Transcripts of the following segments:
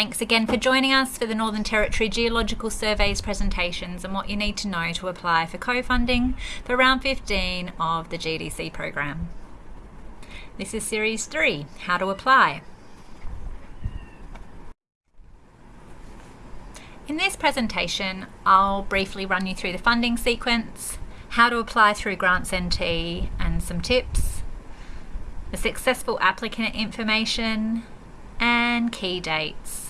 Thanks again for joining us for the Northern Territory Geological Survey's presentations and what you need to know to apply for co-funding for round 15 of the GDC program. This is Series 3, How to Apply. In this presentation, I'll briefly run you through the funding sequence, how to apply through Grants NT and some tips, the successful applicant information, and key dates.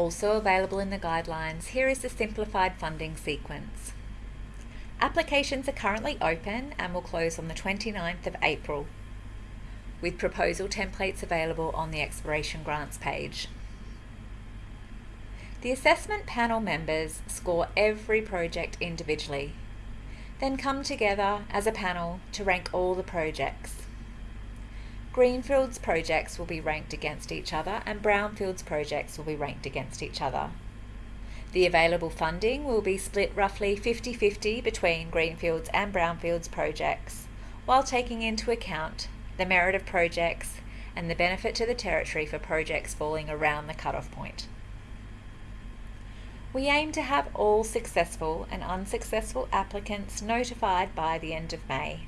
Also available in the guidelines, here is the simplified funding sequence. Applications are currently open and will close on the 29th of April with proposal templates available on the Exploration Grants page. The assessment panel members score every project individually, then come together as a panel to rank all the projects. Greenfields projects will be ranked against each other and Brownfields projects will be ranked against each other. The available funding will be split roughly 50-50 between Greenfields and Brownfields projects, while taking into account the merit of projects, and the benefit to the Territory for projects falling around the cut-off point. We aim to have all successful and unsuccessful applicants notified by the end of May.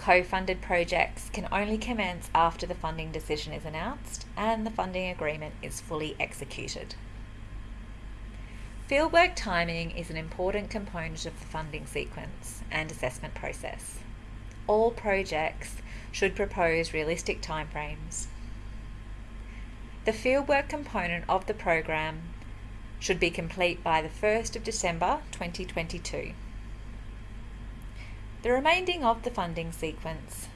Co-funded projects can only commence after the funding decision is announced and the funding agreement is fully executed. Fieldwork timing is an important component of the funding sequence and assessment process all projects should propose realistic timeframes. The fieldwork component of the program should be complete by the 1st of December 2022. The remaining of the funding sequence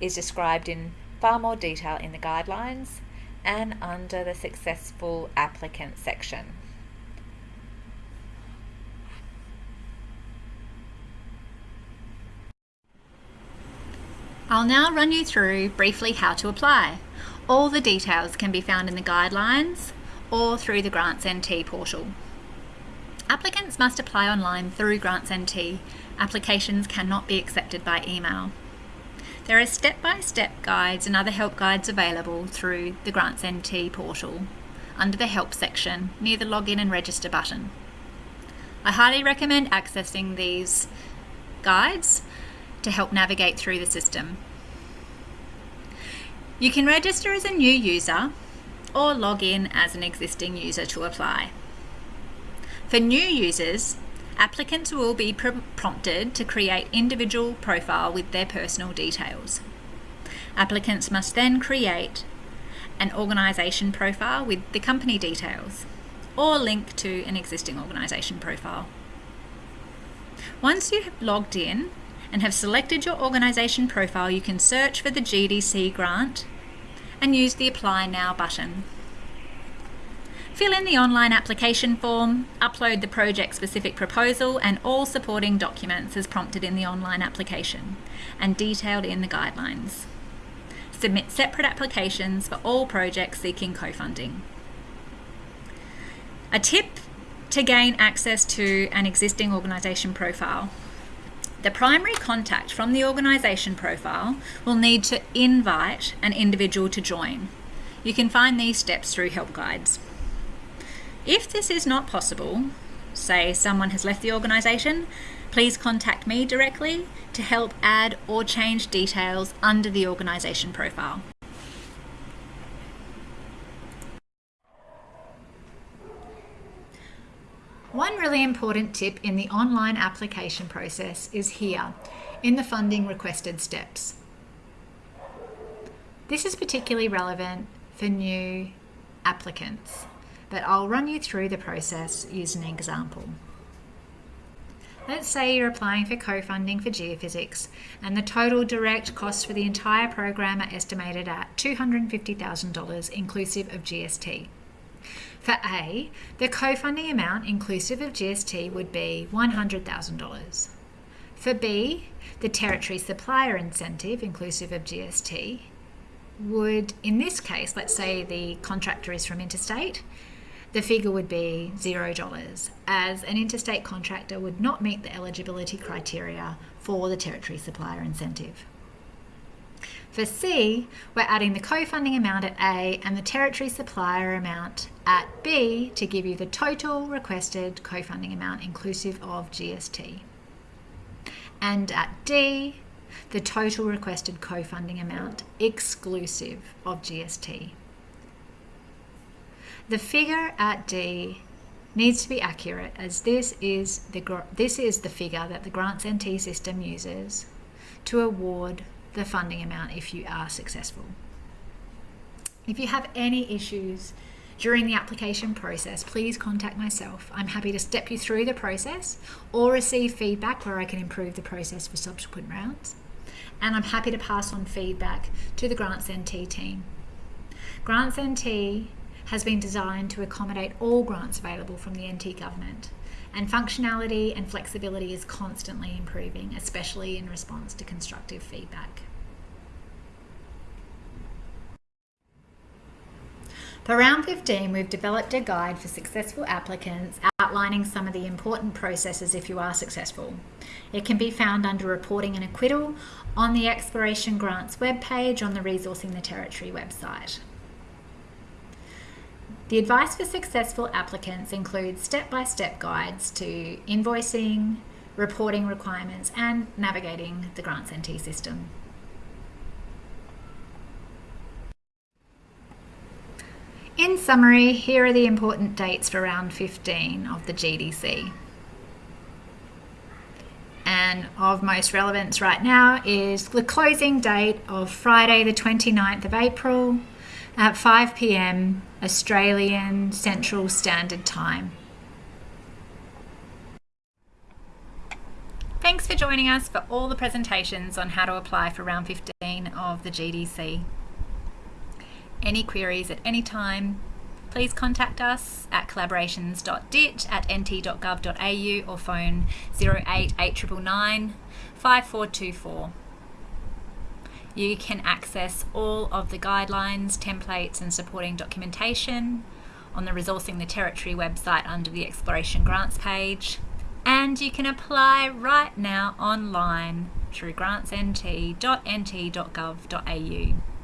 is described in far more detail in the guidelines and under the successful applicant section. I'll now run you through briefly how to apply. All the details can be found in the guidelines or through the Grants NT portal. Applicants must apply online through Grants NT. Applications cannot be accepted by email. There are step-by-step -step guides and other help guides available through the Grants NT portal under the Help section near the Login and Register button. I highly recommend accessing these guides to help navigate through the system. You can register as a new user or log in as an existing user to apply. For new users, applicants will be pr prompted to create individual profile with their personal details. Applicants must then create an organisation profile with the company details or link to an existing organisation profile. Once you have logged in, and have selected your organisation profile, you can search for the GDC grant and use the Apply Now button. Fill in the online application form, upload the project-specific proposal and all supporting documents as prompted in the online application and detailed in the guidelines. Submit separate applications for all projects seeking co-funding. A tip to gain access to an existing organisation profile the primary contact from the organisation profile will need to invite an individual to join. You can find these steps through help guides. If this is not possible, say someone has left the organisation, please contact me directly to help add or change details under the organisation profile. One really important tip in the online application process is here in the funding requested steps. This is particularly relevant for new applicants, but I'll run you through the process using an example. Let's say you're applying for co-funding for geophysics and the total direct costs for the entire program are estimated at $250,000 inclusive of GST. For A, the co-funding amount inclusive of GST would be $100,000. For B, the territory supplier incentive inclusive of GST would, in this case, let's say the contractor is from interstate, the figure would be $0 as an interstate contractor would not meet the eligibility criteria for the territory supplier incentive. For C, we're adding the co-funding amount at A and the territory supplier amount at B to give you the total requested co-funding amount inclusive of GST. And at D, the total requested co-funding amount exclusive of GST. The figure at D needs to be accurate as this is the this is the figure that the Grants NT system uses to award the funding amount if you are successful. If you have any issues during the application process, please contact myself. I'm happy to step you through the process or receive feedback where I can improve the process for subsequent rounds. And I'm happy to pass on feedback to the Grants NT team. Grants NT has been designed to accommodate all grants available from the NT government and functionality and flexibility is constantly improving, especially in response to constructive feedback. For round 15, we've developed a guide for successful applicants outlining some of the important processes if you are successful. It can be found under Reporting and Acquittal on the Exploration Grants webpage on the Resourcing the Territory website. The advice for successful applicants includes step-by-step -step guides to invoicing, reporting requirements and navigating the Grants NT system. In summary, here are the important dates for round 15 of the GDC. And of most relevance right now is the closing date of Friday the 29th of April at 5 p.m. Australian Central Standard Time. Thanks for joining us for all the presentations on how to apply for round 15 of the GDC. Any queries at any time, please contact us at collaborations.dit at nt.gov.au or phone 08899 5424. You can access all of the guidelines, templates and supporting documentation on the Resourcing the Territory website under the Exploration Grants page. And you can apply right now online through grantsnt.nt.gov.au.